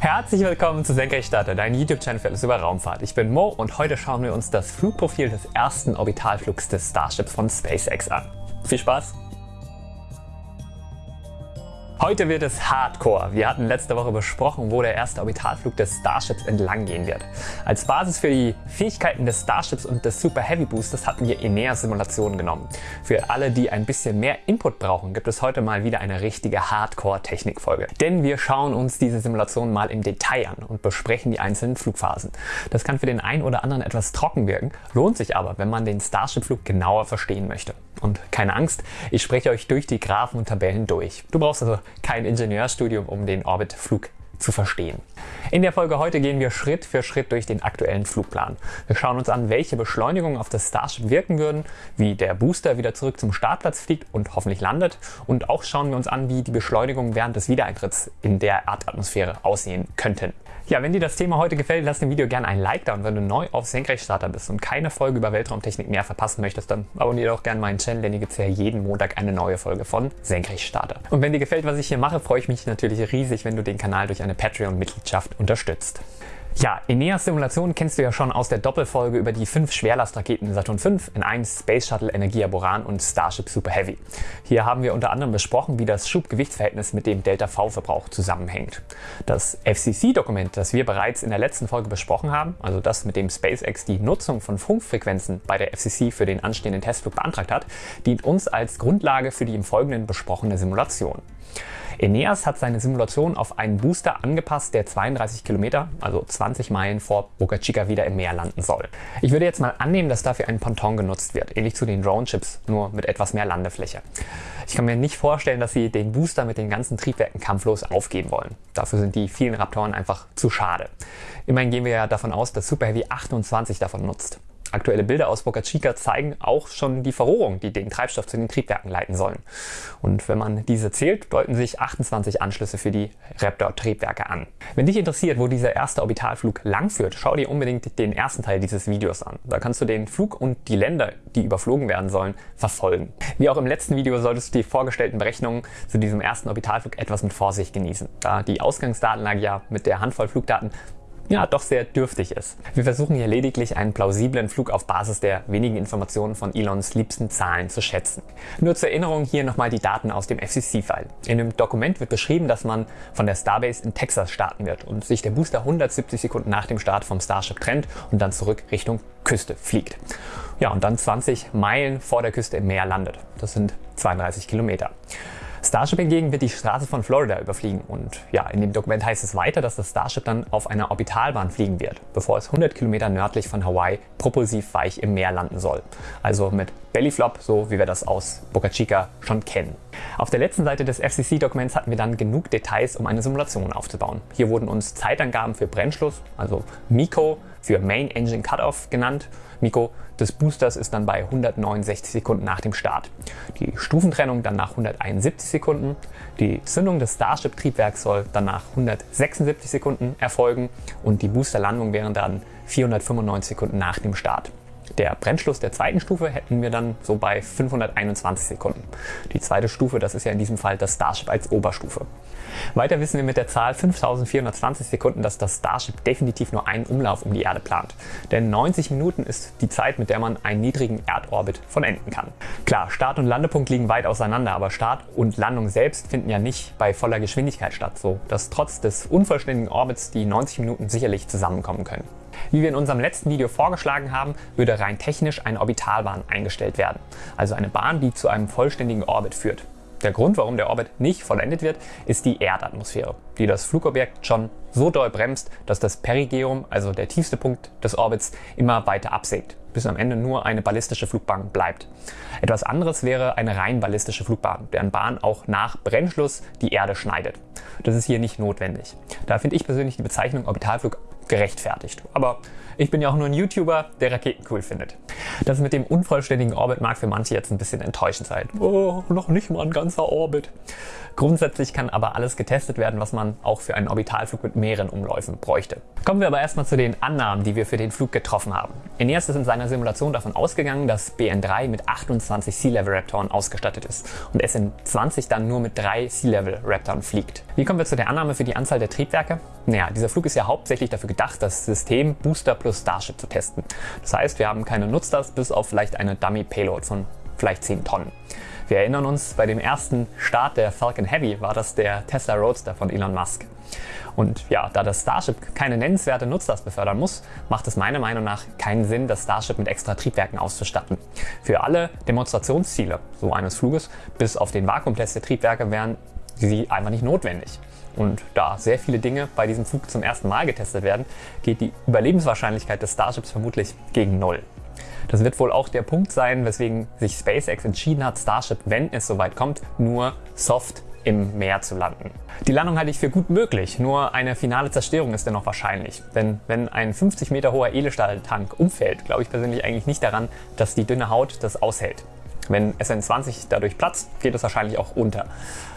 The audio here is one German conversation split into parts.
Herzlich willkommen zu Senkrechtstarter, dein YouTube-Channel für alles über Raumfahrt. Ich bin Mo und heute schauen wir uns das Flugprofil des ersten Orbitalflugs des Starships von SpaceX an. Viel Spaß! Heute wird es Hardcore. Wir hatten letzte Woche besprochen, wo der erste Orbitalflug des Starships entlang gehen wird. Als Basis für die Fähigkeiten des Starships und des Super Heavy Boosters hatten wir Enea-Simulationen genommen. Für alle, die ein bisschen mehr Input brauchen, gibt es heute mal wieder eine richtige Hardcore-Technikfolge. Denn wir schauen uns diese Simulationen mal im Detail an und besprechen die einzelnen Flugphasen. Das kann für den einen oder anderen etwas trocken wirken, lohnt sich aber, wenn man den Starship-Flug genauer verstehen möchte. Und keine Angst, ich spreche euch durch die Graphen und Tabellen durch. Du brauchst also kein Ingenieurstudium, um den Orbitflug zu verstehen. In der Folge heute gehen wir Schritt für Schritt durch den aktuellen Flugplan. Wir schauen uns an, welche Beschleunigungen auf das Starship wirken würden, wie der Booster wieder zurück zum Startplatz fliegt und hoffentlich landet und auch schauen wir uns an, wie die Beschleunigungen während des Wiedereintritts in der Erdatmosphäre aussehen könnten. Ja, wenn dir das Thema heute gefällt, lass dem Video gerne ein Like da und wenn du neu auf Senkrechtstarter bist und keine Folge über Weltraumtechnik mehr verpassen möchtest, dann abonniere doch gerne meinen Channel, denn hier gibt es ja jeden Montag eine neue Folge von Senkrechtstarter. Und wenn dir gefällt, was ich hier mache, freue ich mich natürlich riesig, wenn du den Kanal durch eine Patreon-Mitgliedschaft unterstützt. Ja, Eneas Simulation kennst du ja schon aus der Doppelfolge über die fünf Schwerlastraketen Saturn V, N1, Space Shuttle, Energia Boran und Starship Super Heavy. Hier haben wir unter anderem besprochen, wie das Schubgewichtsverhältnis mit dem Delta-V-Verbrauch zusammenhängt. Das FCC-Dokument, das wir bereits in der letzten Folge besprochen haben, also das mit dem SpaceX die Nutzung von Funkfrequenzen bei der FCC für den anstehenden Testflug beantragt hat, dient uns als Grundlage für die im Folgenden besprochene Simulation. Eneas hat seine Simulation auf einen Booster angepasst, der 32 Kilometer, also 20 Meilen vor Boca Chica wieder im Meer landen soll. Ich würde jetzt mal annehmen, dass dafür ein Ponton genutzt wird, ähnlich zu den Drone-Chips, nur mit etwas mehr Landefläche. Ich kann mir nicht vorstellen, dass sie den Booster mit den ganzen Triebwerken kampflos aufgeben wollen. Dafür sind die vielen Raptoren einfach zu schade. Immerhin gehen wir ja davon aus, dass Super Heavy 28 davon nutzt. Aktuelle Bilder aus Boca Chica zeigen auch schon die Verrohrung, die den Treibstoff zu den Triebwerken leiten sollen. Und wenn man diese zählt, deuten sich 28 Anschlüsse für die Raptor-Triebwerke an. Wenn dich interessiert, wo dieser erste Orbitalflug langführt, schau dir unbedingt den ersten Teil dieses Videos an. Da kannst du den Flug und die Länder, die überflogen werden sollen, verfolgen. Wie auch im letzten Video solltest du die vorgestellten Berechnungen zu diesem ersten Orbitalflug etwas mit Vorsicht genießen, da die Ausgangsdatenlage ja mit der Handvoll Flugdaten ja doch sehr dürftig ist. Wir versuchen hier lediglich einen plausiblen Flug auf Basis der wenigen Informationen von Elons liebsten Zahlen zu schätzen. Nur zur Erinnerung hier nochmal die Daten aus dem FCC-File. In dem Dokument wird beschrieben, dass man von der Starbase in Texas starten wird und sich der Booster 170 Sekunden nach dem Start vom Starship trennt und dann zurück Richtung Küste fliegt. Ja, und dann 20 Meilen vor der Küste im Meer landet. Das sind 32 Kilometer. Starship hingegen wird die Straße von Florida überfliegen und ja, in dem Dokument heißt es weiter, dass das Starship dann auf einer Orbitalbahn fliegen wird, bevor es 100 Kilometer nördlich von Hawaii propulsiv weich im Meer landen soll. Also mit Bellyflop, so wie wir das aus Boca Chica schon kennen. Auf der letzten Seite des FCC-Dokuments hatten wir dann genug Details, um eine Simulation aufzubauen. Hier wurden uns Zeitangaben für Brennschluss, also MICO, für Main Engine Cutoff genannt. MICO des Boosters ist dann bei 169 Sekunden nach dem Start. Die Stufentrennung dann nach 171 Sekunden. Die Zündung des Starship-Triebwerks soll dann nach 176 Sekunden erfolgen und die Boosterlandung wären dann 495 Sekunden nach dem Start. Der Brennschluss der zweiten Stufe hätten wir dann so bei 521 Sekunden. Die zweite Stufe, das ist ja in diesem Fall das Starship als Oberstufe. Weiter wissen wir mit der Zahl 5420 Sekunden, dass das Starship definitiv nur einen Umlauf um die Erde plant. Denn 90 Minuten ist die Zeit, mit der man einen niedrigen Erdorbit vollenden kann. Klar, Start und Landepunkt liegen weit auseinander, aber Start und Landung selbst finden ja nicht bei voller Geschwindigkeit statt, so dass trotz des unvollständigen Orbits die 90 Minuten sicherlich zusammenkommen können. Wie wir in unserem letzten Video vorgeschlagen haben, würde rein technisch eine Orbitalbahn eingestellt werden. Also eine Bahn, die zu einem vollständigen Orbit führt. Der Grund, warum der Orbit nicht vollendet wird, ist die Erdatmosphäre, die das Flugobjekt schon so doll bremst, dass das Perigeum, also der tiefste Punkt des Orbits, immer weiter absägt, bis am Ende nur eine ballistische Flugbahn bleibt. Etwas anderes wäre eine rein ballistische Flugbahn, deren Bahn auch nach Brennschluss die Erde schneidet. Das ist hier nicht notwendig. Da finde ich persönlich die Bezeichnung Orbitalflug gerechtfertigt. Aber ich bin ja auch nur ein YouTuber, der Raketen cool findet. Das mit dem unvollständigen Orbit mag für manche jetzt ein bisschen enttäuschend sein. Oh, noch nicht mal ein ganzer Orbit. Grundsätzlich kann aber alles getestet werden, was man auch für einen Orbitalflug mit mehreren Umläufen bräuchte. Kommen wir aber erstmal zu den Annahmen, die wir für den Flug getroffen haben. Eneas ist in seinem einer Simulation davon ausgegangen, dass BN3 mit 28 Sea-Level Raptoren ausgestattet ist und SN20 dann nur mit drei Sea-Level Raptoren fliegt. Wie kommen wir zu der Annahme für die Anzahl der Triebwerke? Naja, dieser Flug ist ja hauptsächlich dafür gedacht, das System Booster plus Starship zu testen. Das heißt, wir haben keine Nutzlast bis auf vielleicht eine Dummy Payload von vielleicht 10 Tonnen. Wir erinnern uns, bei dem ersten Start der Falcon Heavy war das der Tesla Roadster von Elon Musk. Und ja, da das Starship keine nennenswerte Nutzlast befördern muss, macht es meiner Meinung nach keinen Sinn, das Starship mit extra Triebwerken auszustatten. Für alle Demonstrationsziele so eines Fluges, bis auf den Vakuumtest der Triebwerke, wären sie einfach nicht notwendig. Und da sehr viele Dinge bei diesem Flug zum ersten Mal getestet werden, geht die Überlebenswahrscheinlichkeit des Starships vermutlich gegen Null. Das wird wohl auch der Punkt sein, weswegen sich SpaceX entschieden hat, Starship, wenn es soweit kommt, nur soft im Meer zu landen. Die Landung halte ich für gut möglich, nur eine finale Zerstörung ist dennoch wahrscheinlich. Denn wenn ein 50 Meter hoher Edelstahltank umfällt, glaube ich persönlich eigentlich nicht daran, dass die dünne Haut das aushält. Wenn SN20 dadurch platzt, geht es wahrscheinlich auch unter.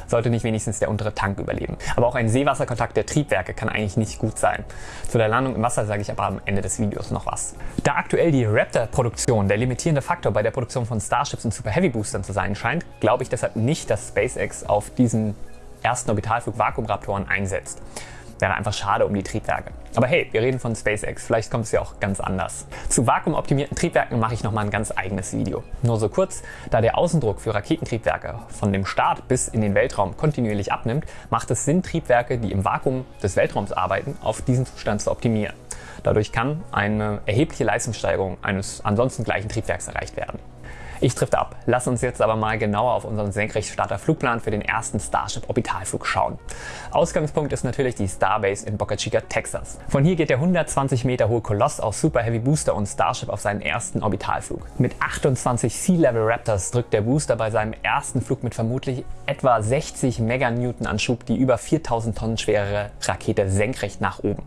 Sollte nicht wenigstens der untere Tank überleben. Aber auch ein Seewasserkontakt der Triebwerke kann eigentlich nicht gut sein. Zu der Landung im Wasser sage ich aber am Ende des Videos noch was. Da aktuell die Raptor-Produktion der limitierende Faktor bei der Produktion von Starships und Super Heavy Boostern zu sein scheint, glaube ich deshalb nicht, dass SpaceX auf diesen ersten Orbitalflug Vakuumraptoren einsetzt. Wäre einfach schade um die Triebwerke. Aber hey, wir reden von SpaceX, vielleicht kommt es ja auch ganz anders. Zu vakuumoptimierten Triebwerken mache ich nochmal ein ganz eigenes Video. Nur so kurz, da der Außendruck für Raketentriebwerke von dem Start bis in den Weltraum kontinuierlich abnimmt, macht es Sinn, Triebwerke, die im Vakuum des Weltraums arbeiten, auf diesen Zustand zu optimieren. Dadurch kann eine erhebliche Leistungssteigerung eines ansonsten gleichen Triebwerks erreicht werden. Ich trifft ab. Lass uns jetzt aber mal genauer auf unseren Senkrechtstarter-Flugplan für den ersten Starship-Orbitalflug schauen. Ausgangspunkt ist natürlich die Starbase in Boca Chica, Texas. Von hier geht der 120 Meter hohe Koloss aus Super Heavy Booster und Starship auf seinen ersten Orbitalflug. Mit 28 Sea-Level Raptors drückt der Booster bei seinem ersten Flug mit vermutlich etwa 60 Meganewton an Schub die über 4000 Tonnen schwere Rakete senkrecht nach oben.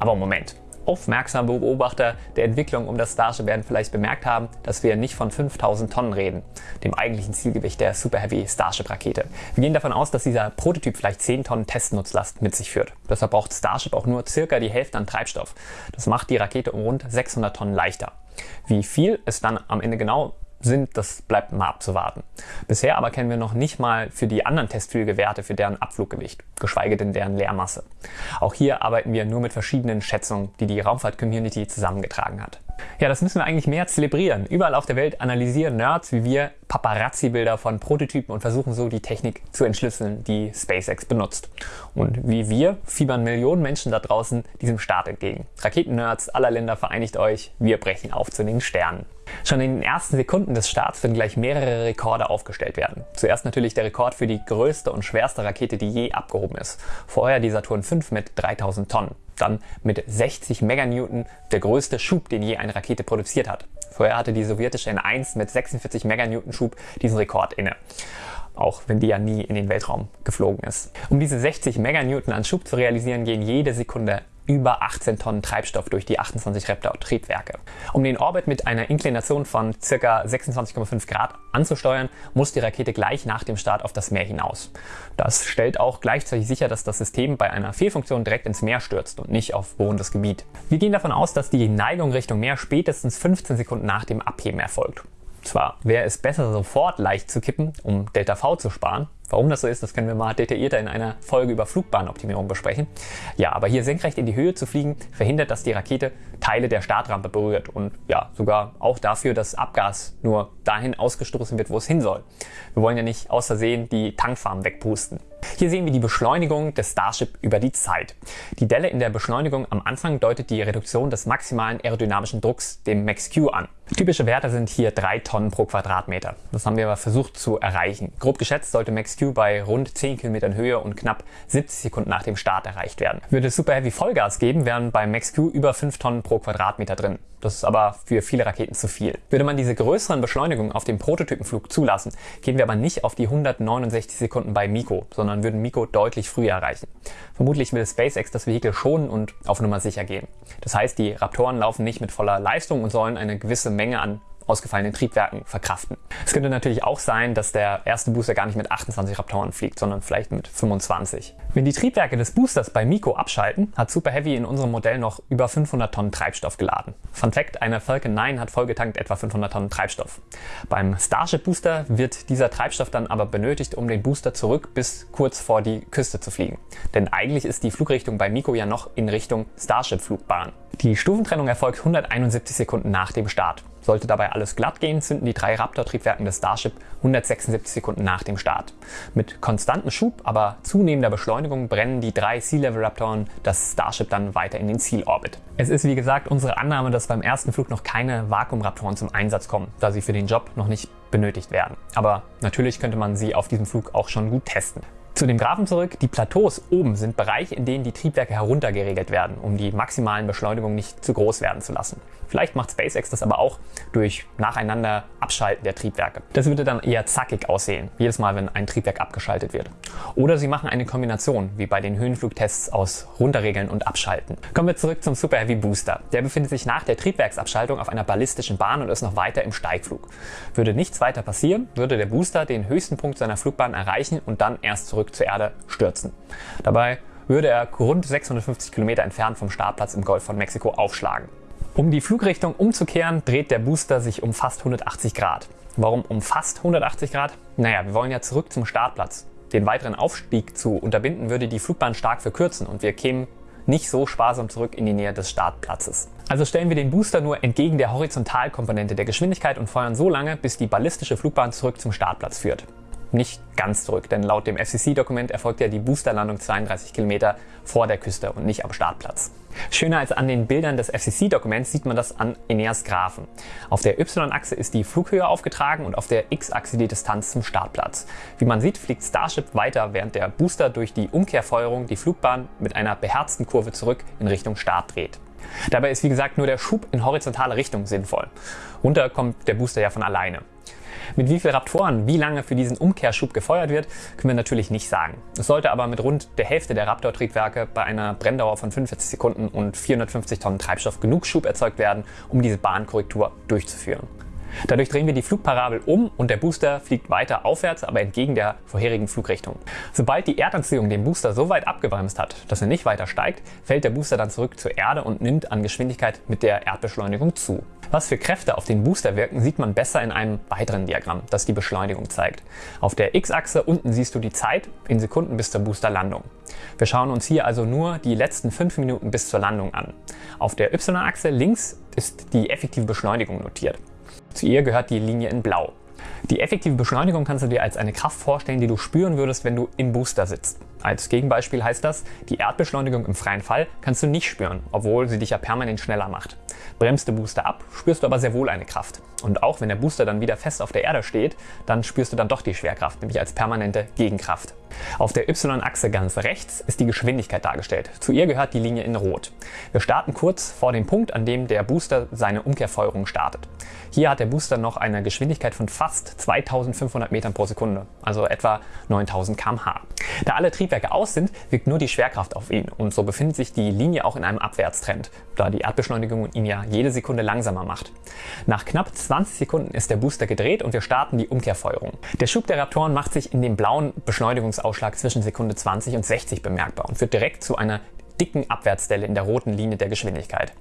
Aber Moment, Aufmerksame Beobachter der Entwicklung um das Starship werden vielleicht bemerkt haben, dass wir nicht von 5000 Tonnen reden, dem eigentlichen Zielgewicht der Super Heavy Starship Rakete. Wir gehen davon aus, dass dieser Prototyp vielleicht 10 Tonnen Testnutzlast mit sich führt. Deshalb braucht Starship auch nur circa die Hälfte an Treibstoff. Das macht die Rakete um rund 600 Tonnen leichter. Wie viel es dann am Ende genau sind, das bleibt mal abzuwarten. Bisher aber kennen wir noch nicht mal für die anderen Testflüge Werte für deren Abfluggewicht, geschweige denn deren Leermasse. Auch hier arbeiten wir nur mit verschiedenen Schätzungen, die die Raumfahrt-Community zusammengetragen hat. Ja, das müssen wir eigentlich mehr zelebrieren. Überall auf der Welt analysieren Nerds wie wir Paparazzi-Bilder von Prototypen und versuchen so die Technik zu entschlüsseln, die SpaceX benutzt. Und wie wir fiebern Millionen Menschen da draußen diesem Start entgegen. Raketen-Nerds aller Länder vereinigt euch, wir brechen auf zu den Sternen. Schon in den ersten Sekunden des Starts werden gleich mehrere Rekorde aufgestellt werden. Zuerst natürlich der Rekord für die größte und schwerste Rakete, die je abgehoben ist. Vorher die Saturn V mit 3000 Tonnen. Dann mit 60 Meganewton der größte Schub, den je eine Rakete produziert hat. Vorher hatte die sowjetische N1 mit 46 Meganewton Schub diesen Rekord inne auch wenn die ja nie in den Weltraum geflogen ist. Um diese 60 Meganewton an Schub zu realisieren, gehen jede Sekunde über 18 Tonnen Treibstoff durch die 28 Raptor-Triebwerke. Um den Orbit mit einer Inklination von ca. 26,5 Grad anzusteuern, muss die Rakete gleich nach dem Start auf das Meer hinaus. Das stellt auch gleichzeitig sicher, dass das System bei einer Fehlfunktion direkt ins Meer stürzt und nicht auf bohrendes Gebiet. Wir gehen davon aus, dass die Neigung Richtung Meer spätestens 15 Sekunden nach dem Abheben erfolgt. Zwar wäre es besser, sofort leicht zu kippen, um Delta V zu sparen, Warum das so ist, das können wir mal detaillierter in einer Folge über Flugbahnoptimierung besprechen. Ja, aber hier senkrecht in die Höhe zu fliegen, verhindert, dass die Rakete Teile der Startrampe berührt und ja, sogar auch dafür, dass Abgas nur dahin ausgestoßen wird, wo es hin soll. Wir wollen ja nicht aus Versehen die Tankfarm wegpusten. Hier sehen wir die Beschleunigung des Starship über die Zeit. Die Delle in der Beschleunigung am Anfang deutet die Reduktion des maximalen aerodynamischen Drucks, dem Max-Q, an. Typische Werte sind hier 3 Tonnen pro Quadratmeter. Das haben wir aber versucht zu erreichen. Grob geschätzt sollte Max-Q bei rund 10 Kilometern Höhe und knapp 70 Sekunden nach dem Start erreicht werden. Würde Super Heavy Vollgas geben, wären bei Max-Q über 5 Tonnen pro Quadratmeter drin. Das ist aber für viele Raketen zu viel. Würde man diese größeren Beschleunigungen auf dem Prototypenflug zulassen, gehen wir aber nicht auf die 169 Sekunden bei Miko, sondern würden Miko deutlich früher erreichen. Vermutlich will SpaceX das Vehikel schonen und auf Nummer sicher gehen. Das heißt, die Raptoren laufen nicht mit voller Leistung und sollen eine gewisse Menge an ausgefallenen Triebwerken verkraften. Es könnte natürlich auch sein, dass der erste Booster gar nicht mit 28 Raptoren fliegt, sondern vielleicht mit 25. Wenn die Triebwerke des Boosters bei Miko abschalten, hat Super Heavy in unserem Modell noch über 500 Tonnen Treibstoff geladen. Fun Fact, eine Falcon 9 hat vollgetankt etwa 500 Tonnen Treibstoff. Beim Starship Booster wird dieser Treibstoff dann aber benötigt, um den Booster zurück bis kurz vor die Küste zu fliegen. Denn eigentlich ist die Flugrichtung bei Miko ja noch in Richtung Starship-Flugbahn. Die Stufentrennung erfolgt 171 Sekunden nach dem Start. Sollte dabei alles glatt gehen, zünden die drei Raptor-Triebwerken des Starship 176 Sekunden nach dem Start. Mit konstantem Schub, aber zunehmender Beschleunigung brennen die drei Sea-Level-Raptoren das Starship dann weiter in den Zielorbit. Es ist wie gesagt unsere Annahme, dass beim ersten Flug noch keine Vakuum-Raptoren zum Einsatz kommen, da sie für den Job noch nicht benötigt werden. Aber natürlich könnte man sie auf diesem Flug auch schon gut testen. Zu dem Graphen zurück. Die Plateaus oben sind Bereiche, in denen die Triebwerke heruntergeregelt werden, um die maximalen Beschleunigungen nicht zu groß werden zu lassen. Vielleicht macht SpaceX das aber auch durch nacheinander Abschalten der Triebwerke. Das würde dann eher zackig aussehen, jedes Mal, wenn ein Triebwerk abgeschaltet wird. Oder sie machen eine Kombination, wie bei den Höhenflugtests aus Runterregeln und Abschalten. Kommen wir zurück zum Super Heavy Booster. Der befindet sich nach der Triebwerksabschaltung auf einer ballistischen Bahn und ist noch weiter im Steigflug. Würde nichts weiter passieren, würde der Booster den höchsten Punkt seiner Flugbahn erreichen und dann erst zurück zurück zur Erde stürzen. Dabei würde er rund 650 Kilometer entfernt vom Startplatz im Golf von Mexiko aufschlagen. Um die Flugrichtung umzukehren, dreht der Booster sich um fast 180 Grad. Warum um fast 180 Grad? Naja, wir wollen ja zurück zum Startplatz. Den weiteren Aufstieg zu unterbinden würde die Flugbahn stark verkürzen und wir kämen nicht so sparsam zurück in die Nähe des Startplatzes. Also stellen wir den Booster nur entgegen der Horizontalkomponente der Geschwindigkeit und feuern so lange, bis die ballistische Flugbahn zurück zum Startplatz führt nicht ganz zurück, denn laut dem FCC-Dokument erfolgt ja die Boosterlandung 32 Kilometer vor der Küste und nicht am Startplatz. Schöner als an den Bildern des FCC-Dokuments sieht man das an Eneas Graphen. Auf der Y-Achse ist die Flughöhe aufgetragen und auf der X-Achse die Distanz zum Startplatz. Wie man sieht, fliegt Starship weiter, während der Booster durch die Umkehrfeuerung die Flugbahn mit einer beherzten Kurve zurück in Richtung Start dreht. Dabei ist wie gesagt nur der Schub in horizontale Richtung sinnvoll. Runter kommt der Booster ja von alleine. Mit wie vielen Raptoren wie lange für diesen Umkehrschub gefeuert wird, können wir natürlich nicht sagen. Es sollte aber mit rund der Hälfte der Raptor-Triebwerke bei einer Brenndauer von 45 Sekunden und 450 Tonnen Treibstoff genug Schub erzeugt werden, um diese Bahnkorrektur durchzuführen. Dadurch drehen wir die Flugparabel um und der Booster fliegt weiter aufwärts, aber entgegen der vorherigen Flugrichtung. Sobald die Erdanziehung den Booster so weit abgebremst hat, dass er nicht weiter steigt, fällt der Booster dann zurück zur Erde und nimmt an Geschwindigkeit mit der Erdbeschleunigung zu. Was für Kräfte auf den Booster wirken, sieht man besser in einem weiteren Diagramm, das die Beschleunigung zeigt. Auf der X-Achse unten siehst du die Zeit in Sekunden bis zur Boosterlandung. Wir schauen uns hier also nur die letzten 5 Minuten bis zur Landung an. Auf der Y-Achse links ist die effektive Beschleunigung notiert. Zu ihr gehört die Linie in Blau. Die effektive Beschleunigung kannst du dir als eine Kraft vorstellen, die du spüren würdest, wenn du im Booster sitzt. Als Gegenbeispiel heißt das, die Erdbeschleunigung im freien Fall kannst du nicht spüren, obwohl sie dich ja permanent schneller macht. Bremst der Booster ab, spürst du aber sehr wohl eine Kraft. Und auch wenn der Booster dann wieder fest auf der Erde steht, dann spürst du dann doch die Schwerkraft, nämlich als permanente Gegenkraft. Auf der Y-Achse ganz rechts ist die Geschwindigkeit dargestellt. Zu ihr gehört die Linie in Rot. Wir starten kurz vor dem Punkt, an dem der Booster seine Umkehrfeuerung startet. Hier hat der Booster noch eine Geschwindigkeit von fast 2500 Metern pro Sekunde, also etwa 9000 km/h. Da alle Triebwerke aus sind, wirkt nur die Schwerkraft auf ihn und so befindet sich die Linie auch in einem Abwärtstrend, da die Erdbeschleunigung ihn ja jede Sekunde langsamer macht. Nach knapp 20 Sekunden ist der Booster gedreht und wir starten die Umkehrfeuerung. Der Schub der Raptoren macht sich in dem blauen Beschleunigungsausschlag zwischen Sekunde 20 und 60 bemerkbar und führt direkt zu einer dicken Abwärtsdelle in der roten Linie der Geschwindigkeit.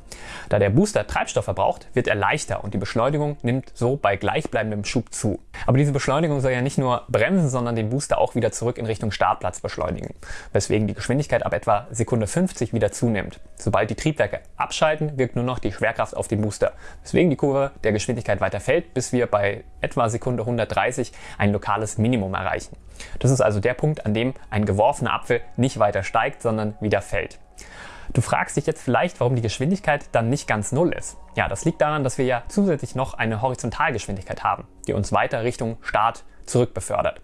Da der Booster Treibstoff verbraucht, wird er leichter und die Beschleunigung nimmt so bei gleichbleibendem Schub zu. Aber diese Beschleunigung soll ja nicht nur bremsen, sondern den Booster auch wieder zurück in Richtung Startplatz beschleunigen, weswegen die Geschwindigkeit ab etwa Sekunde 50 wieder zunimmt. Sobald die Triebwerke abschalten, wirkt nur noch die Schwerkraft auf den Booster, weswegen die Kurve der Geschwindigkeit weiter fällt, bis wir bei etwa Sekunde 130 ein lokales Minimum erreichen. Das ist also der Punkt, an dem ein geworfener Apfel nicht weiter steigt, sondern wieder fällt. Du fragst dich jetzt vielleicht, warum die Geschwindigkeit dann nicht ganz null ist. Ja, das liegt daran, dass wir ja zusätzlich noch eine Horizontalgeschwindigkeit haben, die uns weiter Richtung Start zurück befördert.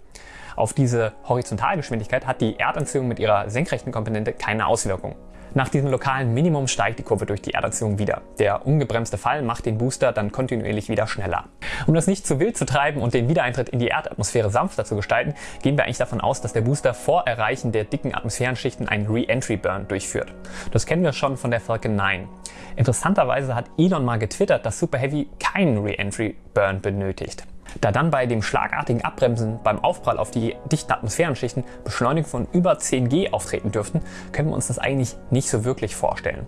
Auf diese Horizontalgeschwindigkeit hat die Erdanziehung mit ihrer senkrechten Komponente keine Auswirkung. Nach diesem lokalen Minimum steigt die Kurve durch die Erderziehung wieder. Der ungebremste Fall macht den Booster dann kontinuierlich wieder schneller. Um das nicht zu wild zu treiben und den Wiedereintritt in die Erdatmosphäre sanfter zu gestalten, gehen wir eigentlich davon aus, dass der Booster vor Erreichen der dicken Atmosphärenschichten einen Re-Entry-Burn durchführt. Das kennen wir schon von der Falcon 9. Interessanterweise hat Elon mal getwittert, dass Super Heavy keinen Re-Entry-Burn benötigt. Da dann bei dem schlagartigen Abbremsen beim Aufprall auf die dichten Atmosphärenschichten Beschleunigung von über 10 G auftreten dürften, können wir uns das eigentlich nicht so wirklich vorstellen.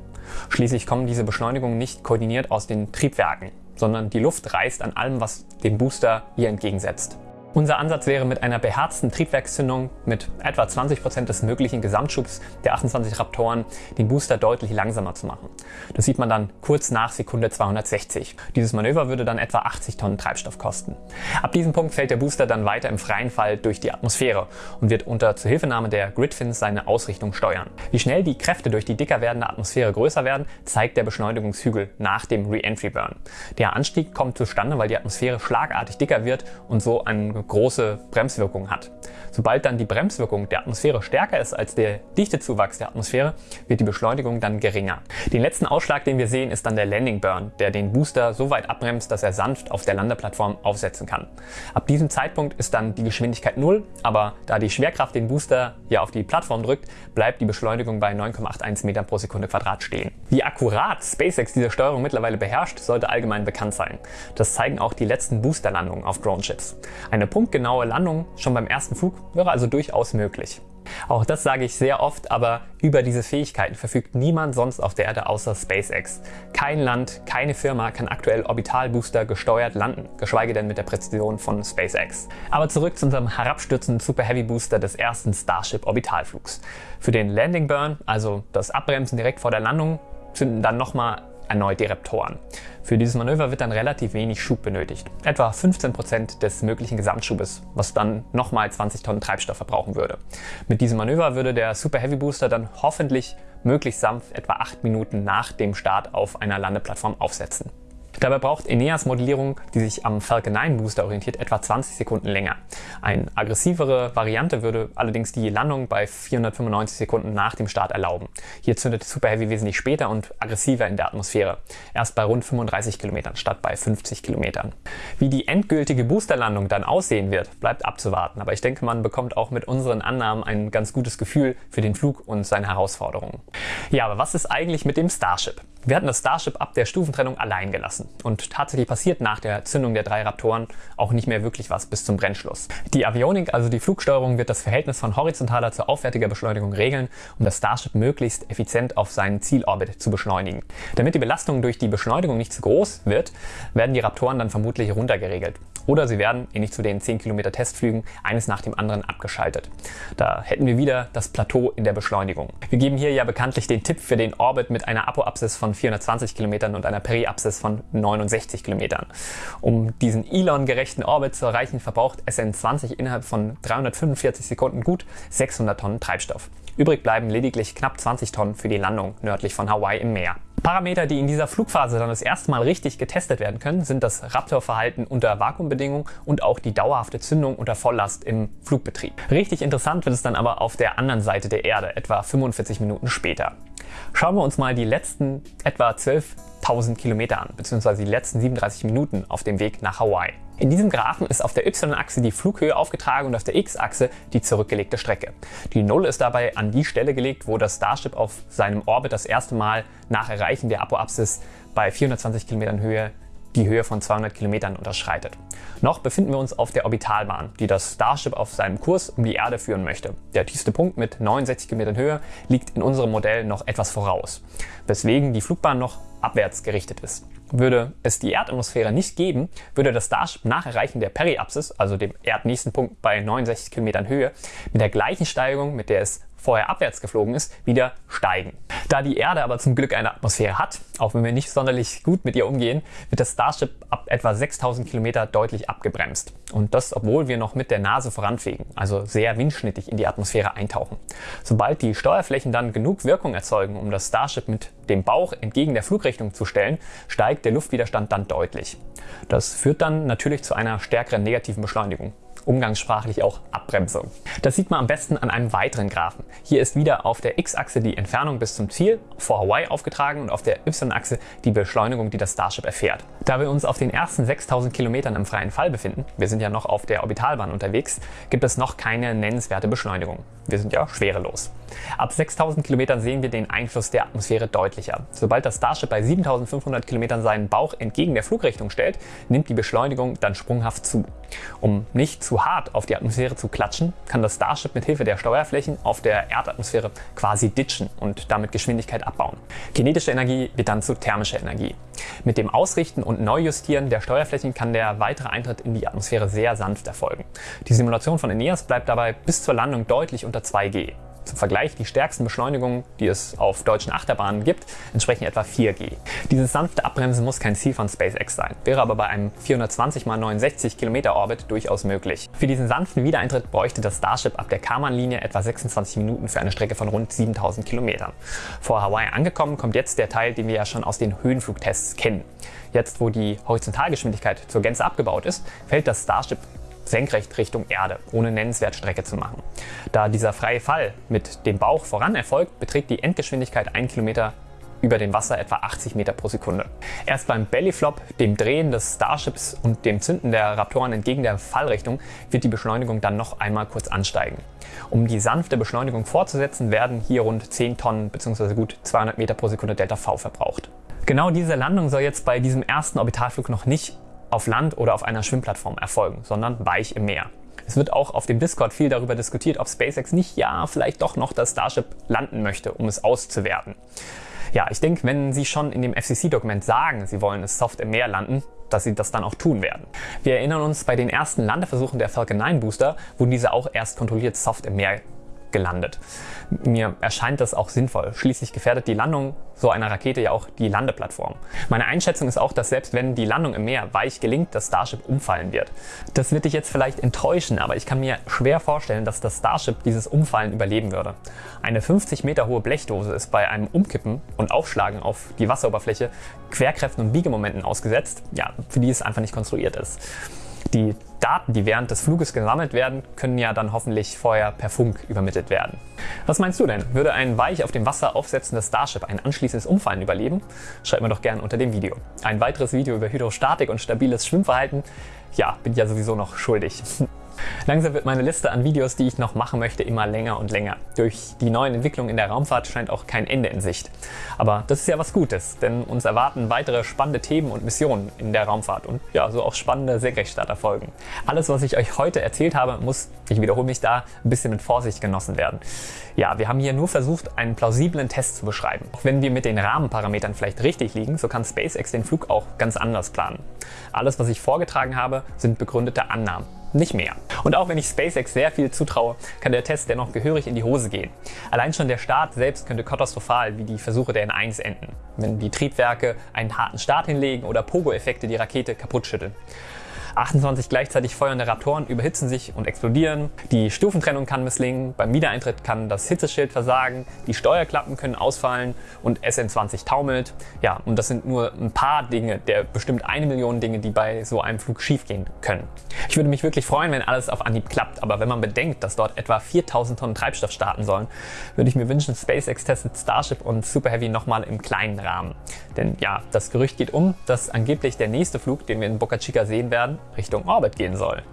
Schließlich kommen diese Beschleunigungen nicht koordiniert aus den Triebwerken, sondern die Luft reißt an allem, was dem Booster ihr entgegensetzt. Unser Ansatz wäre mit einer beherzten Triebwerkszündung mit etwa 20% des möglichen Gesamtschubs der 28 Raptoren den Booster deutlich langsamer zu machen. Das sieht man dann kurz nach Sekunde 260. Dieses Manöver würde dann etwa 80 Tonnen Treibstoff kosten. Ab diesem Punkt fällt der Booster dann weiter im freien Fall durch die Atmosphäre und wird unter Zuhilfenahme der Gridfins seine Ausrichtung steuern. Wie schnell die Kräfte durch die dicker werdende Atmosphäre größer werden, zeigt der Beschleunigungshügel nach dem Re-Entry Burn. Der Anstieg kommt zustande, weil die Atmosphäre schlagartig dicker wird und so ein große Bremswirkung hat. Sobald dann die Bremswirkung der Atmosphäre stärker ist als der Dichtezuwachs der Atmosphäre, wird die Beschleunigung dann geringer. Den letzten Ausschlag, den wir sehen, ist dann der Landing Burn, der den Booster so weit abbremst, dass er sanft auf der Landeplattform aufsetzen kann. Ab diesem Zeitpunkt ist dann die Geschwindigkeit null, aber da die Schwerkraft den Booster hier auf die Plattform drückt, bleibt die Beschleunigung bei 9,81 Meter pro Sekunde Quadrat stehen. Wie akkurat SpaceX diese Steuerung mittlerweile beherrscht, sollte allgemein bekannt sein. Das zeigen auch die letzten Boosterlandungen auf Drone-Chips. Eine punktgenaue Landung schon beim ersten Flug wäre also durchaus möglich. Auch das sage ich sehr oft, aber über diese Fähigkeiten verfügt niemand sonst auf der Erde außer SpaceX. Kein Land, keine Firma kann aktuell Orbitalbooster gesteuert landen, geschweige denn mit der Präzision von SpaceX. Aber zurück zu unserem herabstürzenden Super Heavy Booster des ersten Starship Orbitalflugs. Für den Landing Burn, also das Abbremsen direkt vor der Landung, zünden dann nochmal erneut die Reptoren. Für dieses Manöver wird dann relativ wenig Schub benötigt, etwa 15% des möglichen Gesamtschubes, was dann nochmal 20 Tonnen Treibstoff verbrauchen würde. Mit diesem Manöver würde der Super Heavy Booster dann hoffentlich möglichst sanft etwa 8 Minuten nach dem Start auf einer Landeplattform aufsetzen. Dabei braucht Eneas Modellierung, die sich am Falcon 9 Booster orientiert, etwa 20 Sekunden länger. Eine aggressivere Variante würde allerdings die Landung bei 495 Sekunden nach dem Start erlauben. Hier zündet Super Heavy wesentlich später und aggressiver in der Atmosphäre. Erst bei rund 35 Kilometern statt bei 50 Kilometern. Wie die endgültige Boosterlandung dann aussehen wird, bleibt abzuwarten. Aber ich denke, man bekommt auch mit unseren Annahmen ein ganz gutes Gefühl für den Flug und seine Herausforderungen. Ja, aber was ist eigentlich mit dem Starship? Wir hatten das Starship ab der Stufentrennung allein gelassen und tatsächlich passiert nach der Zündung der drei Raptoren auch nicht mehr wirklich was bis zum Brennschluss. Die Avionik, also die Flugsteuerung, wird das Verhältnis von horizontaler zu aufwärtiger Beschleunigung regeln, um das Starship möglichst effizient auf seinen Zielorbit zu beschleunigen. Damit die Belastung durch die Beschleunigung nicht zu groß wird, werden die Raptoren dann vermutlich runtergeregelt. Oder sie werden, ähnlich zu den 10 Kilometer Testflügen, eines nach dem anderen abgeschaltet. Da hätten wir wieder das Plateau in der Beschleunigung. Wir geben hier ja bekanntlich den Tipp für den Orbit mit einer Apoapsis von 420 Kilometern und einer Periapsis von 69 Kilometern. Um diesen Elon-gerechten Orbit zu erreichen, verbraucht SN20 innerhalb von 345 Sekunden gut 600 Tonnen Treibstoff. Übrig bleiben lediglich knapp 20 Tonnen für die Landung nördlich von Hawaii im Meer. Parameter, die in dieser Flugphase dann das erste Mal richtig getestet werden können, sind das Raptor-Verhalten unter Vakuumbedingungen und auch die dauerhafte Zündung unter Volllast im Flugbetrieb. Richtig interessant wird es dann aber auf der anderen Seite der Erde, etwa 45 Minuten später. Schauen wir uns mal die letzten etwa 12.000 Kilometer an, beziehungsweise die letzten 37 Minuten auf dem Weg nach Hawaii. In diesem Graphen ist auf der y-Achse die Flughöhe aufgetragen und auf der x-Achse die zurückgelegte Strecke. Die Null ist dabei an die Stelle gelegt, wo das Starship auf seinem Orbit das erste Mal nach Erreichen der Apoapsis bei 420 Kilometern Höhe die Höhe von 200 Kilometern unterschreitet. Noch befinden wir uns auf der Orbitalbahn, die das Starship auf seinem Kurs um die Erde führen möchte. Der tiefste Punkt mit 69 Kilometern Höhe liegt in unserem Modell noch etwas voraus, weswegen die Flugbahn noch abwärts gerichtet ist. Würde es die Erdatmosphäre nicht geben, würde das Starship nach Erreichen der Periapsis, also dem erdnächsten Punkt bei 69 Kilometern Höhe, mit der gleichen Steigung, mit der es vorher abwärts geflogen ist, wieder steigen. Da die Erde aber zum Glück eine Atmosphäre hat, auch wenn wir nicht sonderlich gut mit ihr umgehen, wird das Starship ab etwa 6000 Kilometer deutlich abgebremst. Und das, obwohl wir noch mit der Nase voranfliegen, also sehr windschnittig in die Atmosphäre eintauchen. Sobald die Steuerflächen dann genug Wirkung erzeugen, um das Starship mit dem Bauch entgegen der Flugrichtung zu stellen, steigt der Luftwiderstand dann deutlich. Das führt dann natürlich zu einer stärkeren negativen Beschleunigung. Umgangssprachlich auch Abbremsung. Das sieht man am besten an einem weiteren Graphen. Hier ist wieder auf der x-Achse die Entfernung bis zum Ziel vor Hawaii aufgetragen und auf der y-Achse die Beschleunigung, die das Starship erfährt. Da wir uns auf den ersten 6000 Kilometern im freien Fall befinden, wir sind ja noch auf der Orbitalbahn unterwegs, gibt es noch keine nennenswerte Beschleunigung. Wir sind ja schwerelos. Ab 6000 Kilometern sehen wir den Einfluss der Atmosphäre deutlicher. Sobald das Starship bei 7500 Kilometern seinen Bauch entgegen der Flugrichtung stellt, nimmt die Beschleunigung dann sprunghaft zu. Um nicht zu hart auf die Atmosphäre zu klatschen, kann das Starship mit Hilfe der Steuerflächen auf der Erdatmosphäre quasi ditchen und damit Geschwindigkeit abbauen. Kinetische Energie wird dann zu thermischer Energie. Mit dem Ausrichten und Neujustieren der Steuerflächen kann der weitere Eintritt in die Atmosphäre sehr sanft erfolgen. Die Simulation von Aeneas bleibt dabei bis zur Landung deutlich unter 2G. Zum Vergleich, die stärksten Beschleunigungen, die es auf deutschen Achterbahnen gibt, entsprechen etwa 4G. Dieses sanfte Abbremsen muss kein Ziel von SpaceX sein, wäre aber bei einem 420 x 69 Kilometer Orbit durchaus möglich. Für diesen sanften Wiedereintritt bräuchte das Starship ab der Karman-Linie etwa 26 Minuten für eine Strecke von rund 7000 Kilometern. Vor Hawaii angekommen kommt jetzt der Teil, den wir ja schon aus den Höhenflugtests kennen. Jetzt, wo die Horizontalgeschwindigkeit zur Gänze abgebaut ist, fällt das Starship senkrecht Richtung Erde, ohne nennenswert Strecke zu machen. Da dieser freie Fall mit dem Bauch voran erfolgt, beträgt die Endgeschwindigkeit 1 Kilometer über dem Wasser etwa 80 Meter pro Sekunde. Erst beim Bellyflop, dem Drehen des Starships und dem Zünden der Raptoren entgegen der Fallrichtung wird die Beschleunigung dann noch einmal kurz ansteigen. Um die sanfte Beschleunigung fortzusetzen, werden hier rund 10 Tonnen bzw. gut 200 Meter pro Sekunde Delta V verbraucht. Genau diese Landung soll jetzt bei diesem ersten Orbitalflug noch nicht auf Land oder auf einer Schwimmplattform erfolgen, sondern weich im Meer. Es wird auch auf dem Discord viel darüber diskutiert, ob SpaceX nicht ja vielleicht doch noch das Starship landen möchte, um es auszuwerten. Ja, ich denke, wenn Sie schon in dem FCC-Dokument sagen, Sie wollen es soft im Meer landen, dass sie das dann auch tun werden. Wir erinnern uns, bei den ersten Landeversuchen der Falcon 9 Booster wurden diese auch erst kontrolliert soft im Meer gelandet. Mir erscheint das auch sinnvoll. Schließlich gefährdet die Landung so einer Rakete ja auch die Landeplattform. Meine Einschätzung ist auch, dass selbst wenn die Landung im Meer weich gelingt, das Starship umfallen wird. Das wird dich jetzt vielleicht enttäuschen, aber ich kann mir schwer vorstellen, dass das Starship dieses Umfallen überleben würde. Eine 50 Meter hohe Blechdose ist bei einem Umkippen und Aufschlagen auf die Wasseroberfläche Querkräften und Biegemomenten ausgesetzt, ja, für die es einfach nicht konstruiert ist. Die Daten, die während des Fluges gesammelt werden, können ja dann hoffentlich vorher per Funk übermittelt werden. Was meinst du denn? Würde ein weich auf dem Wasser aufsetzendes Starship ein anschließendes Umfallen überleben? Schreib mir doch gerne unter dem Video. Ein weiteres Video über Hydrostatik und stabiles Schwimmverhalten? Ja, bin ich ja sowieso noch schuldig. Langsam wird meine Liste an Videos, die ich noch machen möchte, immer länger und länger. Durch die neuen Entwicklungen in der Raumfahrt scheint auch kein Ende in Sicht. Aber das ist ja was Gutes, denn uns erwarten weitere spannende Themen und Missionen in der Raumfahrt und ja, so auch spannende Senkrechtstarterfolgen. Alles, was ich euch heute erzählt habe, muss, ich wiederhole mich da, ein bisschen mit Vorsicht genossen werden. Ja, wir haben hier nur versucht, einen plausiblen Test zu beschreiben. Auch wenn wir mit den Rahmenparametern vielleicht richtig liegen, so kann SpaceX den Flug auch ganz anders planen. Alles, was ich vorgetragen habe, sind begründete Annahmen nicht mehr. Und auch wenn ich SpaceX sehr viel zutraue, kann der Test dennoch gehörig in die Hose gehen. Allein schon der Start selbst könnte katastrophal wie die Versuche der N1 enden, wenn die Triebwerke einen harten Start hinlegen oder Pogo-Effekte die Rakete kaputt schütteln. 28 gleichzeitig feuernde Raptoren überhitzen sich und explodieren. Die Stufentrennung kann misslingen, beim Wiedereintritt kann das Hitzeschild versagen, die Steuerklappen können ausfallen und SN20 taumelt. Ja, und das sind nur ein paar Dinge der bestimmt eine Million Dinge, die bei so einem Flug schiefgehen können. Ich würde mich wirklich freuen, wenn alles auf Anhieb klappt, aber wenn man bedenkt, dass dort etwa 4000 Tonnen Treibstoff starten sollen, würde ich mir wünschen, SpaceX testet Starship und Super Heavy nochmal im kleinen Rahmen. Denn ja, das Gerücht geht um, dass angeblich der nächste Flug, den wir in Boca Chica sehen werden, Richtung Orbit gehen soll.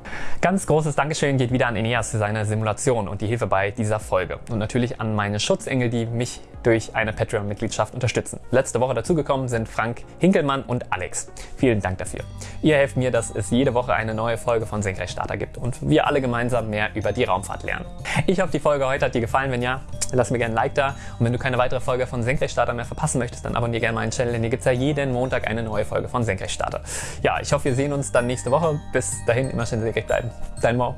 Ganz großes Dankeschön geht wieder an Eneas für seine Simulation und die Hilfe bei dieser Folge. Und natürlich an meine Schutzengel, die mich durch eine Patreon-Mitgliedschaft unterstützen. Letzte Woche dazugekommen sind Frank Hinkelmann und Alex. Vielen Dank dafür. Ihr helft mir, dass es jede Woche eine neue Folge von Senkrechtstarter gibt und wir alle gemeinsam mehr über die Raumfahrt lernen. Ich hoffe, die Folge heute hat dir gefallen. Wenn ja, lass mir gerne ein Like da. Und wenn du keine weitere Folge von Senkrechtstarter mehr verpassen möchtest, dann abonniere gerne meinen Channel, denn hier gibt es ja jeden Montag eine neue Folge von Senkrechtstarter. Ja, ich hoffe, wir sehen uns dann nächste Woche. Bis dahin immer schön senkrecht bleiben. Dein Mo.